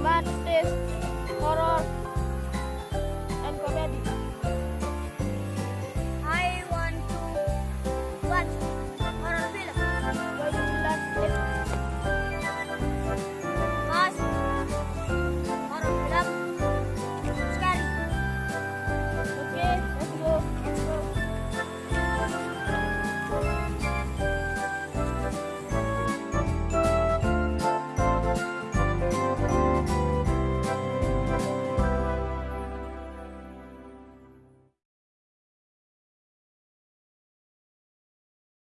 tomates